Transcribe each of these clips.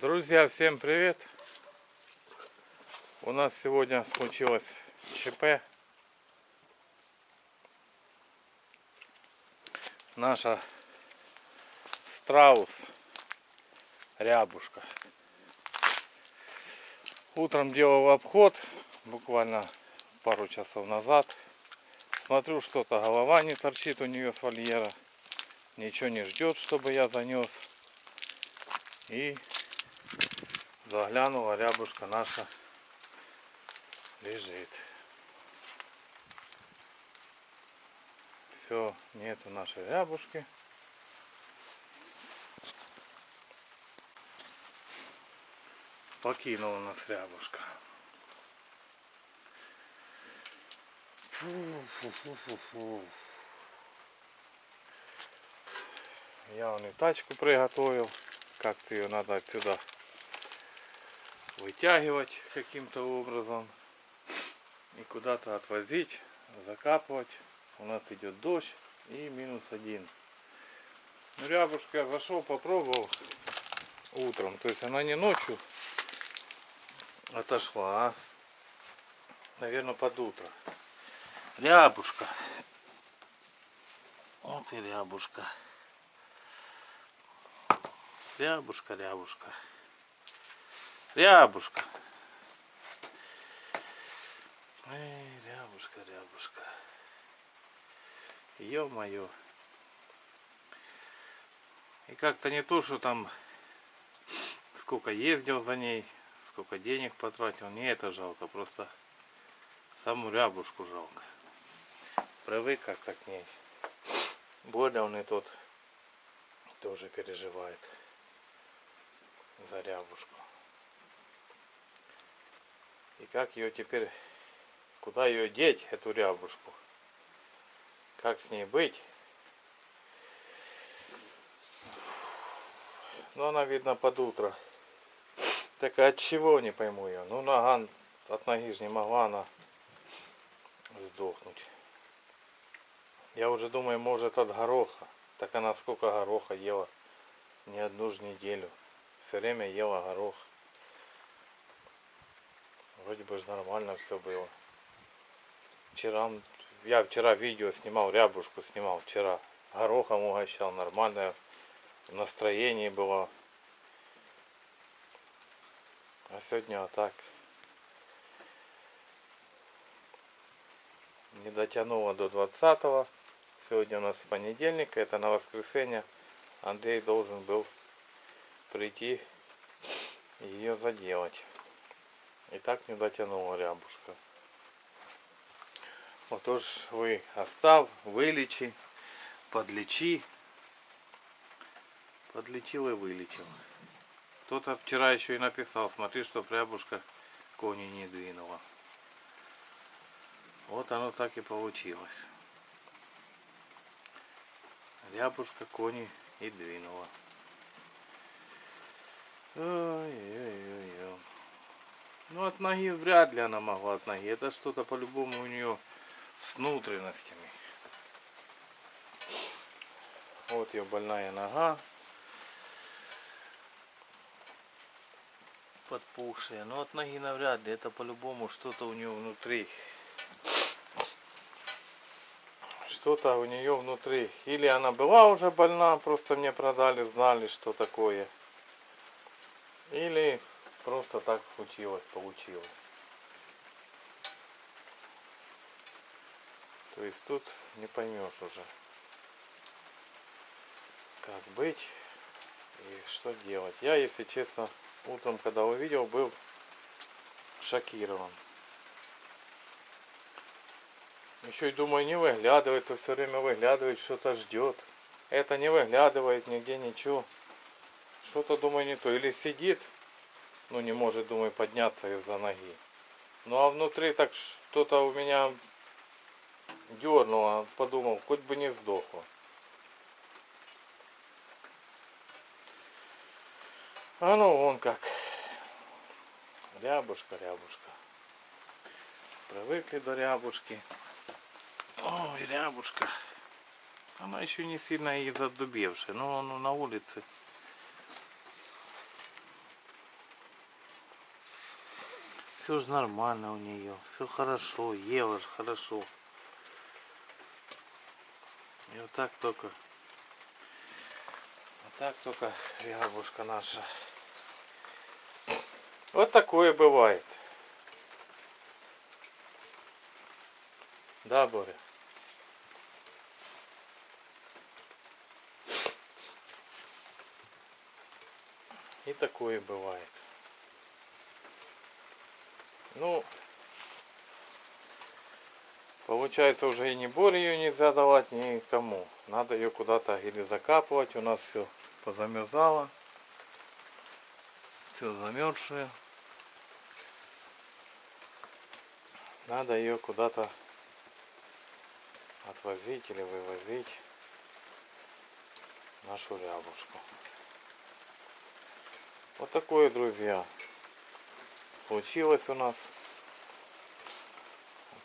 Друзья, всем привет! У нас сегодня случилось ЧП. Наша страус рябушка. Утром делал обход, буквально пару часов назад. Смотрю, что-то голова не торчит у нее с вольера. Ничего не ждет, чтобы я занес. И заглянула, рябушка наша лежит. Все, нету нашей рябушки. Покинула нас рябушка. Фу, фу, фу. Я вон и тачку приготовил. Как-то ее надо отсюда вытягивать каким-то образом и куда-то отвозить, закапывать. У нас идет дождь и минус один. Ну, рябушка я зашел, попробовал утром. То есть она не ночью отошла, а, наверное, под утро. Рябушка. Вот и рябушка. Рябушка, рябушка. Рябушка. Эй, рябушка, рябушка. Ё-моё. И как-то не то, что там сколько ездил за ней, сколько денег потратил. Не это жалко, просто саму рябушку жалко. Привык как-то к ней. Боря он и тот тоже переживает за рябушку. И как ее теперь, куда ее деть, эту рябушку? Как с ней быть? Ну она видно под утро. Так от чего не пойму ее? Ну нога от ноги же не могла она сдохнуть. Я уже думаю, может от гороха. Так она сколько гороха ела? Не одну же неделю. Все время ела горох. Вроде бы же нормально все было. Вчера, я вчера видео снимал, рябушку снимал вчера. Горохом угощал, нормальное настроение было. А сегодня вот так. Не дотянуло до 20 -го. Сегодня у нас понедельник, это на воскресенье. Андрей должен был прийти ее заделать. И так не дотянула рябушка. Отож ви остав, вилічи, подлечи. Подлечил и вылечил. Кто-то вчера еще и написал, смотри, что рябушка кони не двинула. Вот оно так и получилось. Рябушка кони и двинула. Ой-ой-ой. Ну от ноги вряд ли она могла от ноги. Это что-то по-любому у нее с внутренностями. Вот ее больная нога. Подпухшая. Но от ноги навряд ли. Это по-любому что-то у нее внутри. Что-то у нее внутри. Или она была уже больна, просто мне продали, знали, что такое. Или Просто так случилось, получилось. То есть тут не поймешь уже, как быть и что делать. Я, если честно, утром, когда увидел, был шокирован. Еще и думаю, не выглядывает, то все время выглядывает, что-то ждет. Это не выглядывает нигде ничего. Что-то, думаю, не то. Или сидит ну не может, думаю, подняться из-за ноги. Ну а внутри так что-то у меня дернуло, подумал, хоть бы не сдохло. А ну вон как. Рябушка, рябушка. Привыкли до рябушки. Ой, рябушка. Она еще не сильно и задубевшая, но он на улице все же нормально у нее. Все хорошо. Ела ж хорошо. И вот так только. Вот так только рябушка наша. Вот такое бывает. Да, Боря? И такое бывает. Ну, получается уже и не Боре ее нельзя давать никому. Надо ее куда-то или закапывать. У нас все позамерзало. Все замерзшее. Надо ее куда-то отвозить или вывозить нашу рябушку. Вот такое, друзья, случилось у нас.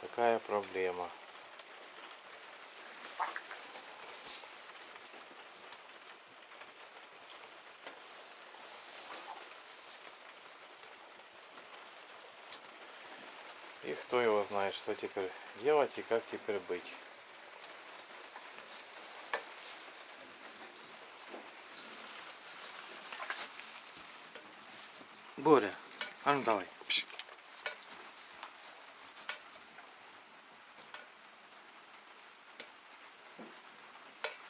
Такая проблема. И кто его знает, что теперь делать и как теперь быть. Боря, а ну давай. Пш.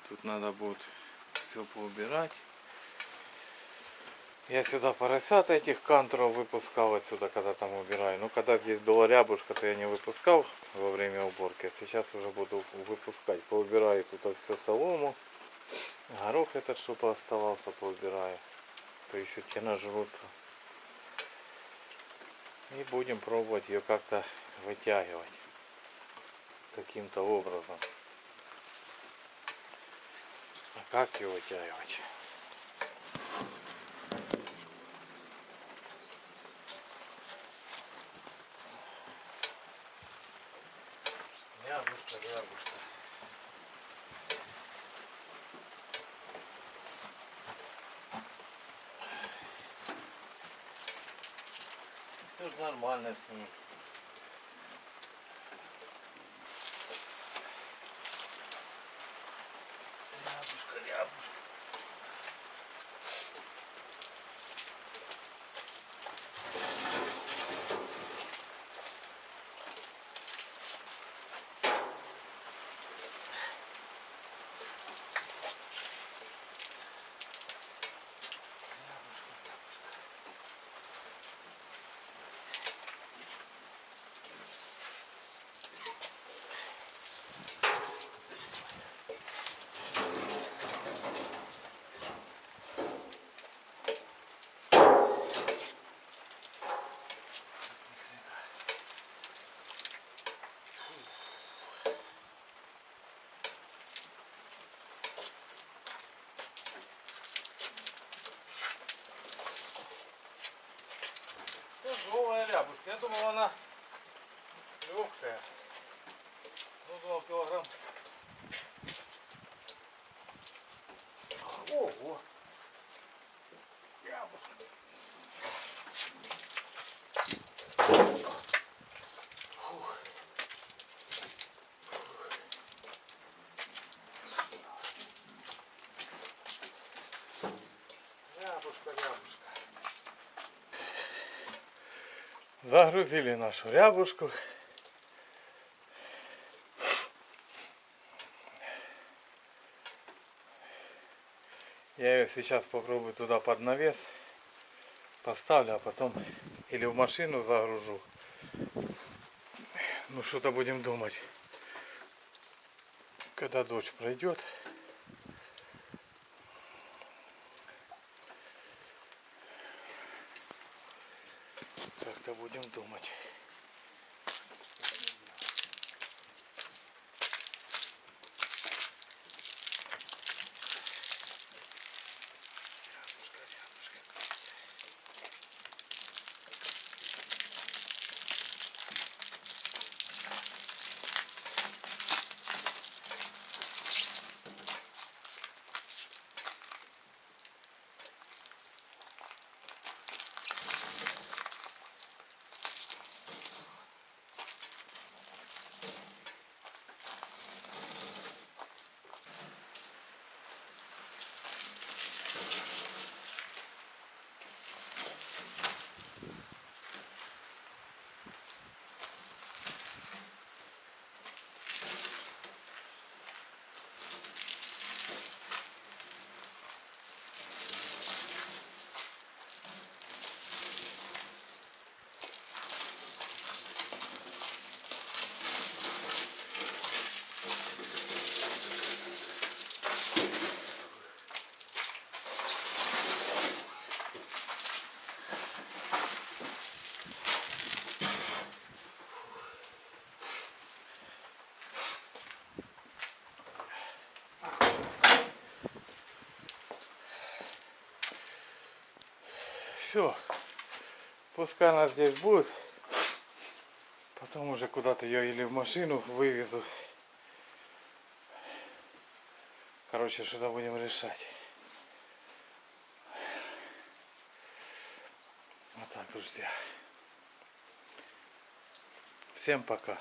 Тут надо будет все поубирать. Я сюда поросят этих кантров выпускал отсюда, когда там убираю. Ну, когда здесь была рябушка, то я не выпускал во время уборки. А сейчас уже буду выпускать. Поубираю тут все солому. Горох этот, чтобы оставался, поубираю. То еще те нажрутся. И будем пробовать ее как-то вытягивать каким-то образом. А как ее вытягивать? Яблочко, яблочко. Все же нормально с ней. Рябушка, рябушка. Тяжелая рябушка. Я думал, она легкая. Ну, думал, килограмм. Ого! Рябушка. Фух. Рябушка, рябушка. Загрузили нашу рябушку. Я ее сейчас попробую туда под навес поставлю, а потом или в машину загружу. Ну что-то будем думать. Когда дождь пройдет. Как-то будем думать. Все. Пускай она здесь будет. Потом уже куда-то ее или в машину вывезу. Короче, что-то будем решать. Вот так, друзья. Всем пока.